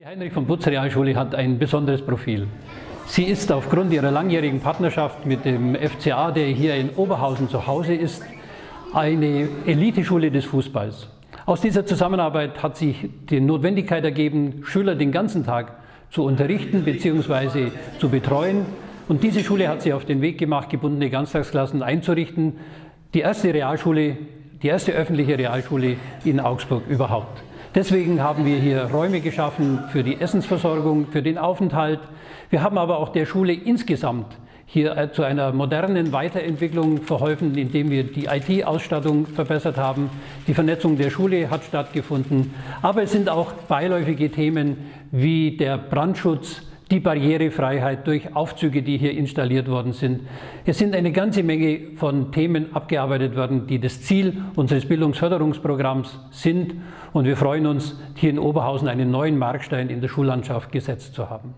Die Heinrich von Butz Realschule hat ein besonderes Profil. Sie ist aufgrund ihrer langjährigen Partnerschaft mit dem FCA, der hier in Oberhausen zu Hause ist, eine Eliteschule des Fußballs. Aus dieser Zusammenarbeit hat sich die Notwendigkeit ergeben, Schüler den ganzen Tag zu unterrichten bzw. zu betreuen. Und diese Schule hat sich auf den Weg gemacht, gebundene Ganztagsklassen einzurichten. Die erste Realschule, die erste öffentliche Realschule in Augsburg überhaupt. Deswegen haben wir hier Räume geschaffen für die Essensversorgung, für den Aufenthalt. Wir haben aber auch der Schule insgesamt hier äh, zu einer modernen Weiterentwicklung verholfen, indem wir die IT-Ausstattung verbessert haben. Die Vernetzung der Schule hat stattgefunden. Aber es sind auch beiläufige Themen wie der Brandschutz, die Barrierefreiheit durch Aufzüge, die hier installiert worden sind. Es sind eine ganze Menge von Themen abgearbeitet worden, die das Ziel unseres Bildungsförderungsprogramms sind. Und wir freuen uns, hier in Oberhausen einen neuen Markstein in der Schullandschaft gesetzt zu haben.